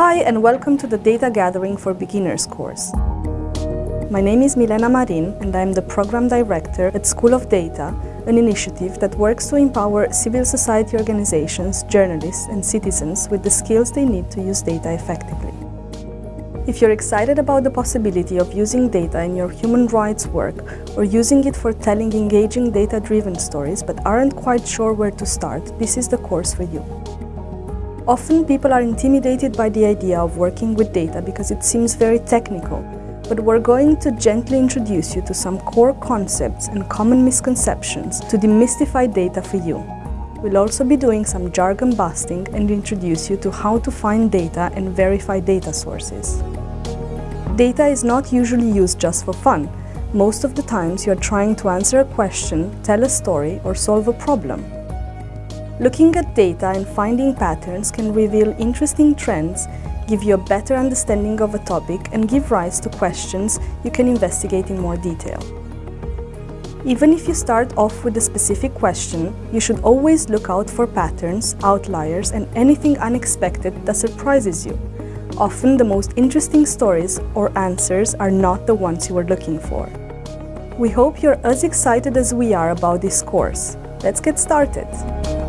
Hi and welcome to the Data Gathering for Beginners course. My name is Milena Marin and I am the Program Director at School of Data, an initiative that works to empower civil society organizations, journalists and citizens with the skills they need to use data effectively. If you're excited about the possibility of using data in your human rights work or using it for telling engaging data-driven stories but aren't quite sure where to start, this is the course for you. Often people are intimidated by the idea of working with data because it seems very technical, but we're going to gently introduce you to some core concepts and common misconceptions to demystify data for you. We'll also be doing some jargon busting and introduce you to how to find data and verify data sources. Data is not usually used just for fun. Most of the times you're trying to answer a question, tell a story or solve a problem. Looking at data and finding patterns can reveal interesting trends, give you a better understanding of a topic and give rise to questions you can investigate in more detail. Even if you start off with a specific question, you should always look out for patterns, outliers and anything unexpected that surprises you. Often the most interesting stories or answers are not the ones you were looking for. We hope you're as excited as we are about this course. Let's get started!